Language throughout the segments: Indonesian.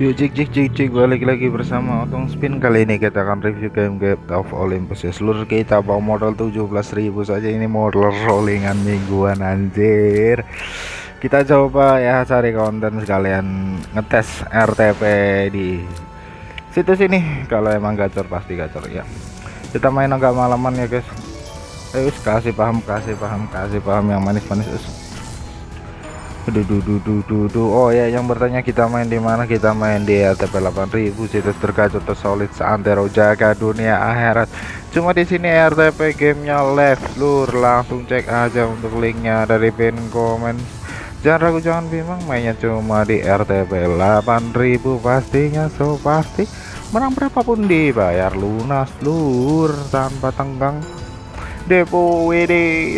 Yuk cik cik cik cik balik lagi bersama Otong Spin. Kali ini kita akan review game Gate of Olympus. Ya seluruh kita bawa modal 17.000 saja. Ini modal rollingan mingguan anjir. Kita coba ya cari konten sekalian ngetes RTP di situs ini. Kalau emang gacor pasti gacor ya. Kita main agak malaman ya guys. Ayo kasih paham kasih paham kasih paham yang manis-manis Duh, duh, duh, duh, duh, duh. Oh ya, yang bertanya kita main di mana? Kita main di RTP 8000 situs tergacor tersolid seantero jaga dunia akhirat. Cuma di sini RTP gamenya live, lur. Langsung cek aja untuk linknya dari pin komen. Jangan ragu, jangan bimbang. Mainnya cuma di RTP 8000 pastinya so pasti. Menang berapapun dibayar lunas, lur, tanpa tenggang depo WD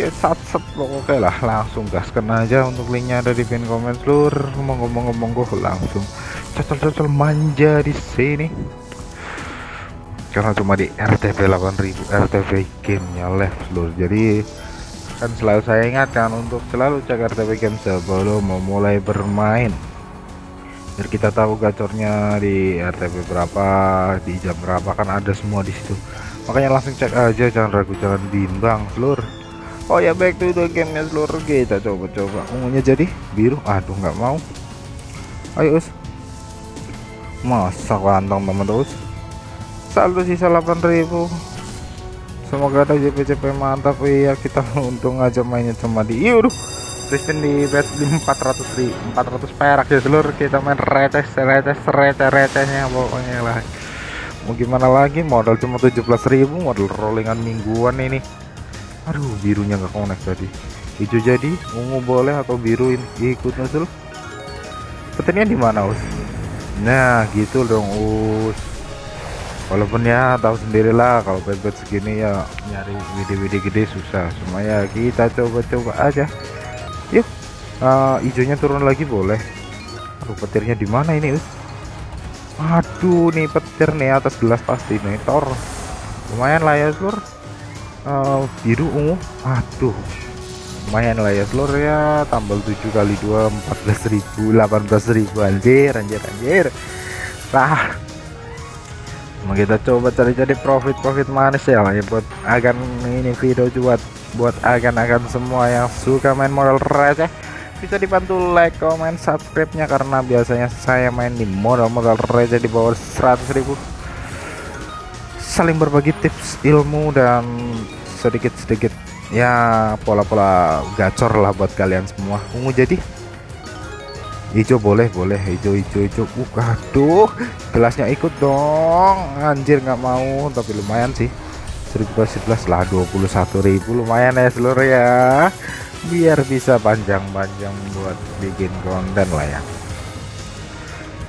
sat sat. Oke lah langsung gaskan aja untuk linknya ada di pin komen seluruh ngomong-ngomong monggo langsung cocol-cocol manja di sini. Karena cuma di RTP 8000 RTP gamenya live seluruh. Jadi kan selalu saya ingatkan untuk selalu cek RTP game sebelum memulai bermain. Biar kita tahu gacornya di RTP berapa di jam berapa kan ada semua di situ makanya langsung cek aja jangan ragu jangan bimbang seluruh oh ya back to the game seluruh kita coba-coba. Ungunya jadi biru. Aduh nggak mau. Ayo us. Masa kantong teman terus saldo sisa 8000 semoga ada JP-JP mantap. Ya kita untung aja mainnya cuma di yuk Crispin di bet 400 di 400 perak ya seluruh kita main receh receh receh recehnya pokoknya lah mau gimana lagi? Modal cuma 17.000 modal rollingan mingguan ini. Aduh birunya nggak connect tadi. Hijau jadi ungu boleh atau biru ini? Ikut nusul petirnya di mana us? Nah gitu dong us. Walaupun ya tahu sendirilah kalau bet segini ya nyari widi-widi gede susah. Cuma ya kita coba-coba aja. Yuk uh, hijaunya turun lagi boleh. Aduh petirnya di mana ini us aduh nih petir nih atas gelas pasti meter lumayan lah ya seluruh uh, biru ungu. Aduh. Lumayan lah ya seluruh ya. Tambal 7 kali 2 14.000 18.000 anjir anjir anjir. Nah mau kita coba cari-cari profit-profit manis ya ya buat agan ini video buat buat agan-agan semua yang suka main modal receh bisa dibantu like, comment, subscribe-nya karena biasanya saya main di modal-modal receh di bawah 100.000 saling berbagi tips ilmu dan sedikit-sedikit ya pola-pola gacor lah buat kalian semua. Ungu jadi? Hijau boleh boleh. Hijau hijau hijau. Uh aduh gelasnya ikut dong. Anjir nggak mau tapi lumayan sih. 1011 lah 21.000 lumayan ya seluruh ya biar bisa panjang-panjang buat bikin konten lah ya.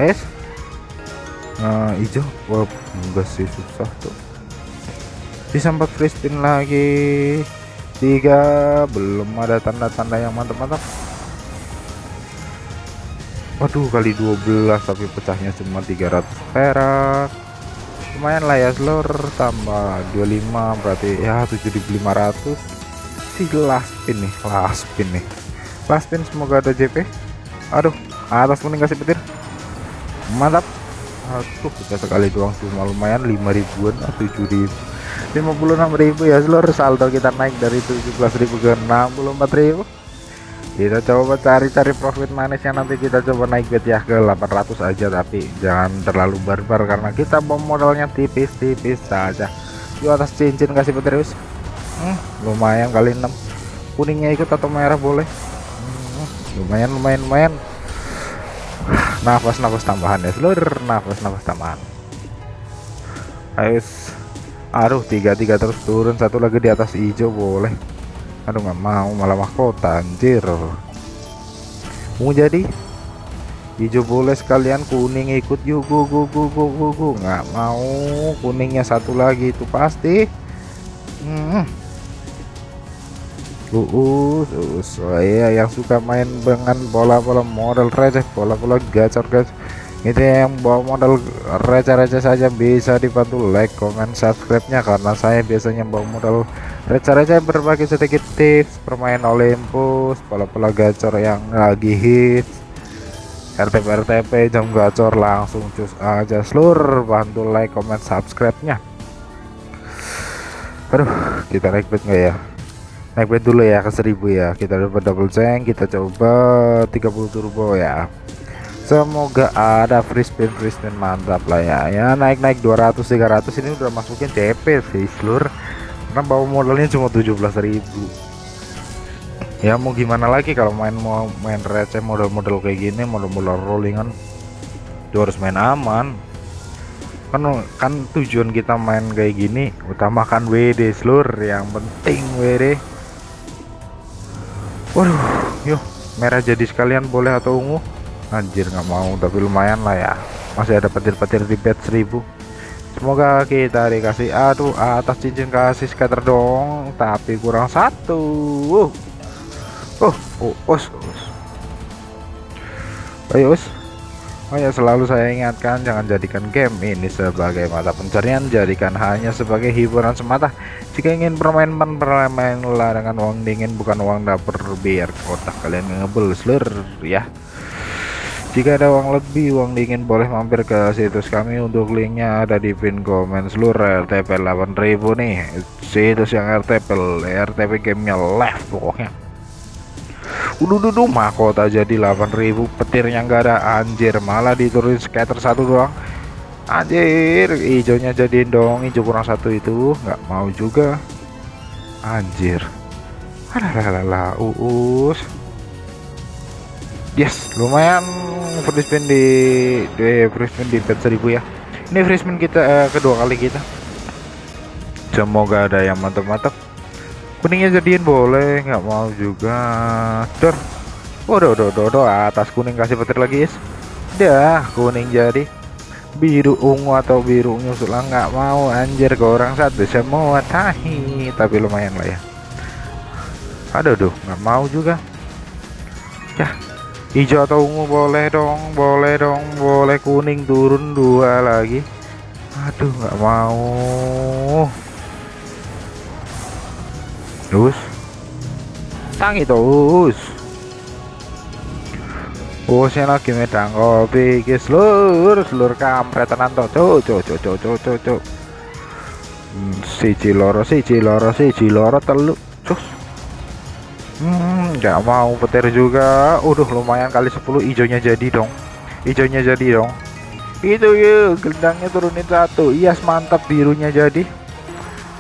Es? Nah hijau. Wah enggak sih susah tuh. Bisa empat free spin lagi. Tiga. Belum ada tanda-tanda yang mantap-mantap. Waduh kali 12 tapi pecahnya cuma 300 perak. Lumayan lah ya seluruh tambah 25 berarti ya 7500 si last pin nih last pin nih. Last pin semoga ada JP aduh atas kuning kasih petir? Mantap. Aduh kita sekali doang cuma lumayan 5 ribuan 7 ribu. 56 ribu ya seluruh saldo kita naik dari 17.000 ke 64 ribu. Kita coba cari-cari profit manisnya nanti kita coba naik bet ya ke 800 aja tapi jangan terlalu barbar karena kita bom modalnya tipis-tipis saja. Di atas cincin kasih petir hmm, lumayan kali 6 kuningnya ikut atau merah boleh? Hmm, lumayan lumayan lumayan. Nafas nafas tambahan ya seluruh nafas nafas tambahan. Ayo aduh tiga tiga terus turun. Satu lagi di atas hijau boleh. Aduh nggak mau. Malah mahkota anjir. Mau jadi? Hijau boleh sekalian. Kuning ikut. Yuk go go go go go go nggak mau. Kuningnya satu lagi itu pasti. Hmm uus uus. Oh iya yang suka main dengan bola-bola model receh bola-bola gacor guys itu yang bawa modal receh-receh saja bisa dibantu like comment subscribe nya karena saya biasanya bawa modal receh-receh berbagi sedikit tips permain Olympus bola-bola gacor yang lagi hits. RTP RTP jam gacor langsung cus aja. Seluruh bantu like comment subscribe nya aduh kita naik bet ya naik bet dulu ya ke 1000 ya. Kita dapat double tank kita coba 30 turbo ya. Semoga ada free spin free spin mantap lah ya. Ya naik naik 200 300 ini udah masukin CP sih seluruh karena bawa modalnya cuma 17.000 ya mau gimana lagi kalau main mau main receh model-model kayak gini model-model rollingan. Itu harus main aman. Kan kan tujuan kita main kayak gini utamakan WD seluruh yang penting WD waduh yuk merah jadi sekalian boleh atau ungu? Anjir nggak mau tapi lumayan lah ya. Masih ada petir-petir di bed 1000 semoga kita dikasih aduh atas cincin kasih scatter dong tapi kurang satu. Uh. Oh oh us us ayo us oh ya selalu saya ingatkan jangan jadikan game ini sebagai mata pencarian jadikan hanya sebagai hiburan semata. Jika ingin bermain bermainlah dengan uang dingin bukan uang dapur biar kotak kalian ngebel seluruh ya. Jika ada uang lebih uang dingin boleh mampir ke situs kami untuk linknya ada di pin komen seluruh RTP 8000 nih. Situs yang RTP RTP gamenya live pokoknya Udah duduh mahkota jadi 8000 petirnya enggak ada anjir malah diturunin scatter satu doang. Anjir hijaunya jadiin dong hijau kurang satu itu nggak mau juga. Anjir. Lah uus. Yes lumayan free spin di di free spin di pet 1000 ya. Ini free spin kita eh, kedua kali kita. Semoga ada yang mantap-mantap kuningnya jadiin boleh nggak mau juga. Dor. Waduh udah udah udah atas kuning kasih petir lagi is. Dah kuning jadi. Biru ungu atau biru nyusul lah nggak mau anjir ke orang satu. Semua tahi tapi lumayan lah ya. Aduh duh nggak mau juga. Ya hijau atau ungu boleh dong boleh dong boleh kuning turun dua lagi. Aduh nggak mau terus? Tangi terus. Bosnya lagi medang kopi ke seluruh seluruh kampret tenan to cuk cuk cuk cuk cuk cuk cuk. Hmm, si ciloro si ciloro si ciloro telu cus. Hmm nggak mau petir juga. Udah lumayan kali 10 hijaunya jadi dong. Hijaunya jadi dong. Itu yuk gendangnya turunin satu. Iya mantap birunya jadi.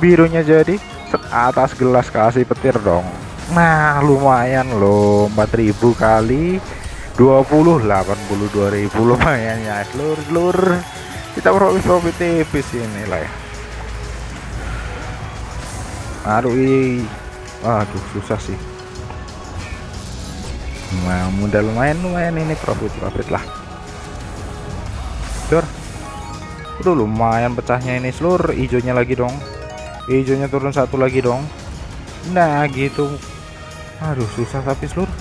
Birunya jadi atas gelas kasih petir dong. Nah lumayan loh 4000 kali 20 82.000 lumayan ya. Seluruh seluruh kita profit profit tipis ini lah ya. Aduh aduh susah sih. Nah mudah lumayan lumayan ini profit profit lah. Jor udah lumayan pecahnya ini seluruh hijaunya lagi dong hijaunya turun satu lagi dong. Nah gitu. Aduh susah tapi seluruh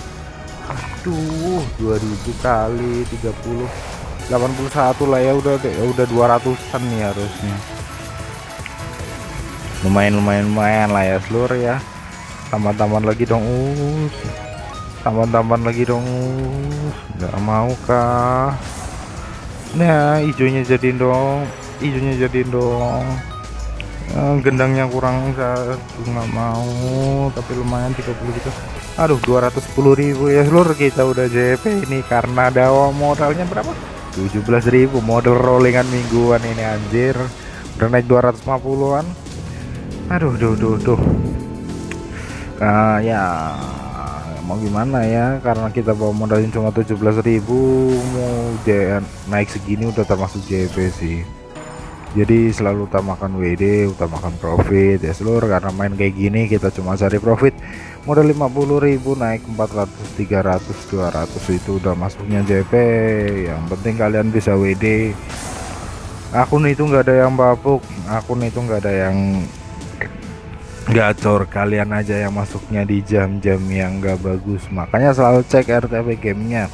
aduh 2000 kali 30 81 lah ya udah ya udah 200an nih harusnya. Lumayan lumayan lumayan lah ya seluruh ya. Tambah-tambahan lagi dong us. Tambah-tambahan lagi dong us. Nggak mau kah nah hijaunya jadiin dong. Hijaunya jadiin dong gendangnya kurang satu nggak mau tapi lumayan 30 gitu. Aduh 210.000 ya seluruh kita udah JP ini karena dawa modalnya berapa? 17.000 model rollingan mingguan ini anjir. Udah naik 250an aduh duh duh duh. Nah ya mau gimana ya? Karena kita bawa modalnya cuma 17.000 mau naik segini udah termasuk JP sih jadi selalu utamakan WD utamakan profit. Ya seluruh karena main kayak gini kita cuma cari profit. Modal 50.000 naik 400 300 200 itu udah masuknya JP yang penting kalian bisa WD akun itu enggak ada yang babuk akun itu enggak ada yang gacor. Kalian aja yang masuknya di jam-jam yang enggak bagus. Makanya selalu cek RTP gamenya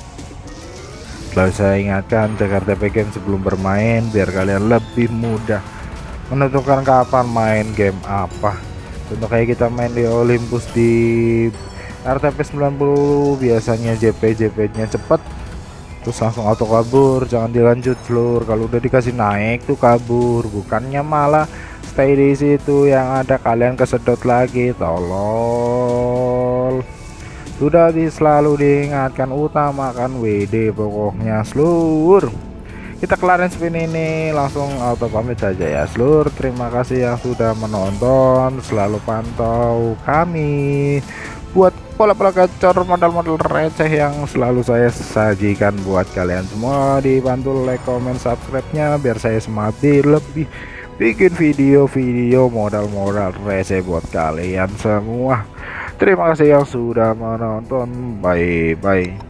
Selalu saya ingatkan cek RTP sebelum bermain biar kalian lebih mudah menentukan kapan main game apa. Contoh kayak kita main di Olympus di RTP 90 biasanya JP JP nya cepet. Terus langsung auto kabur jangan dilanjut seluruh kalau udah dikasih naik tuh kabur. Bukannya malah stay di situ yang ada kalian kesedot lagi tolol sudah selalu diingatkan utamakan WD pokoknya seluruh kita kelarin spin ini langsung auto pamit saja ya seluruh terima kasih yang sudah menonton selalu pantau kami. Buat pola-pola gacor modal-modal receh yang selalu saya sajikan buat kalian semua dibantu like comment subscribe nya biar saya semangat lebih bikin video-video modal-modal receh buat kalian semua terima kasih yang sudah menonton. Bye bye